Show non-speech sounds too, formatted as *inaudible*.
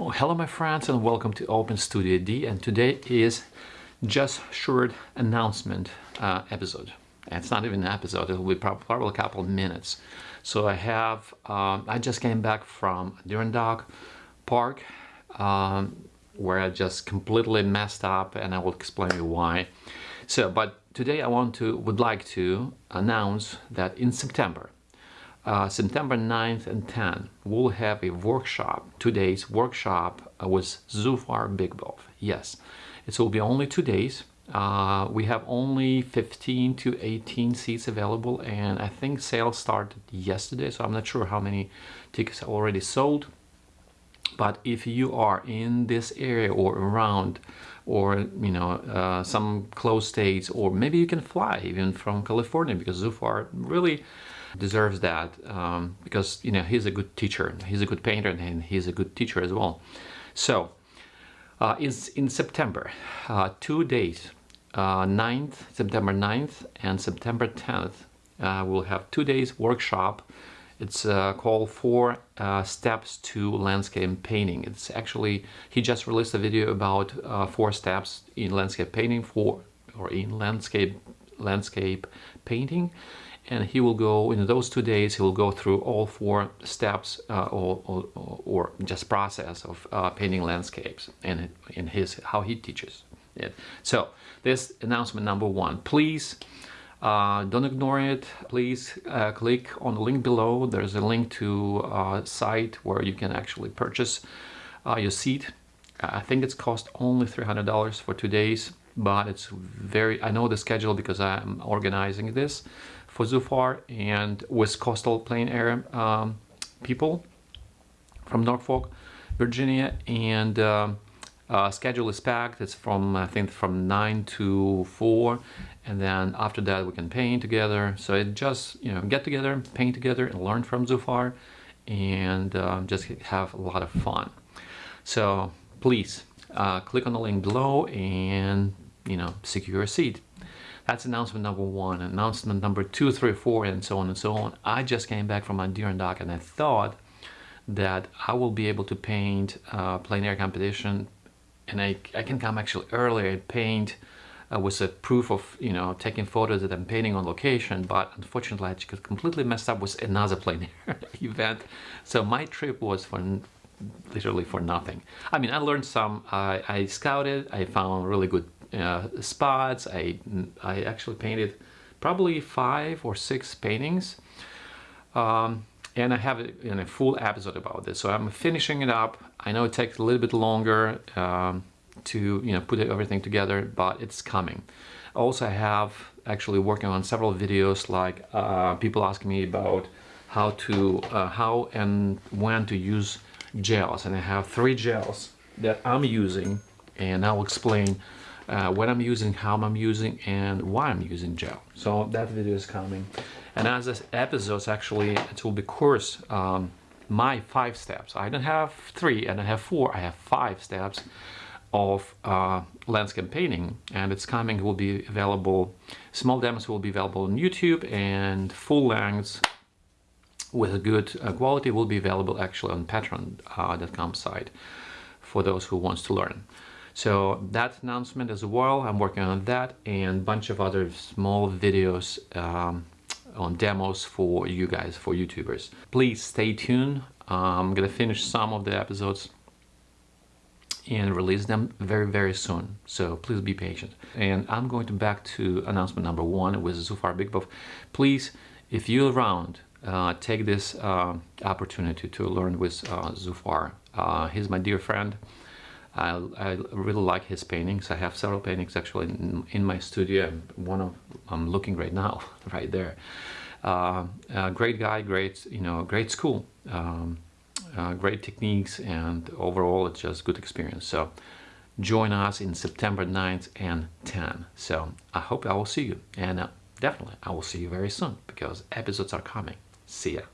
Oh, hello my friends and welcome to Open Studio D and today is just short announcement uh, episode. It's not even an episode, it will be probably a couple of minutes. So I have, um, I just came back from Adirondack Park um, where I just completely messed up and I will explain you why. So, but today I want to, would like to announce that in September, uh, September 9th and 10th, we'll have a workshop, two days workshop uh, with Zufar Bikbov. Yes, it will be only two days. Uh, we have only 15 to 18 seats available and I think sales started yesterday, so I'm not sure how many tickets are already sold. But if you are in this area or around or you know uh, some close states or maybe you can fly even from California because Zufar really deserves that um, because you know he's a good teacher he's a good painter and he's a good teacher as well. So uh, in, in September uh, two days uh, 9th September 9th and September 10th uh, we'll have two days workshop. It's uh, called four uh, steps to landscape painting. It's actually he just released a video about four steps in landscape painting for or in landscape landscape painting and he will go in those two days he will go through all four steps uh, or, or, or, just process of uh, painting landscapes and in his how he teaches it. So this announcement number one please uh, don't ignore it. Please uh, click on the link below. There's a link to a uh, site where you can actually purchase uh, your seat. I think it's cost only $300 for two days but it's very I know the schedule because I'm organizing this for Zufar and with coastal plein air um, people from Norfolk, Virginia, and um, uh, schedule is packed. It's from I think from nine to four, and then after that we can paint together. So it just you know get together, paint together, and learn from Zufar, and uh, just have a lot of fun. So please uh, click on the link below and you know secure a seat. That's announcement number one. Announcement number two, three, four, and so on and so on. I just came back from Adirondack and Dock and I thought that I will be able to paint uh, plein air competition and I, I can come actually earlier and paint uh, with a proof of, you know, taking photos that I'm painting on location, but unfortunately I just completely messed up with another *laughs* plein air event. So my trip was for literally for nothing. I mean, I learned some, I, I scouted, I found really good uh, spots. I, I actually painted probably five or six paintings. Um, and I have you know, a, full episode about this. So I'm finishing it up. I know it takes a little bit longer um, to you know put everything together, but it's coming. Also, I have actually working on several videos like uh, people asking me about how to uh, how and when to use gels, and I have three gels that I'm using, and I'll explain uh, what I'm using, how I'm using, and why I'm using gel. So that video is coming. And as this episodes, actually, it will be course um, my five steps. I don't have three, and I have four. I have five steps of uh, landscape painting, and it's coming. Will be available. Small demos will be available on YouTube, and full lengths with a good uh, quality will be available actually on Patreon.com uh, site for those who wants to learn. So that announcement as well, I'm working on that and a bunch of other small videos um, on demos for you guys, for YouTubers. Please stay tuned. I'm gonna finish some of the episodes and release them very very soon. So please be patient. And I'm going to back to announcement number one with Zufar Bikbov please if you're around uh, take this uh, opportunity to learn with uh, Zufar. Uh, he's my dear friend I, I really like his paintings. I have several paintings actually in, in my studio. One of I'm looking right now, *laughs* right there. Uh, uh, great guy, great you know, great school, um, uh, great techniques, and overall it's just good experience. So join us in September 9th and 10th. So I hope I will see you, and uh, definitely I will see you very soon because episodes are coming. See ya.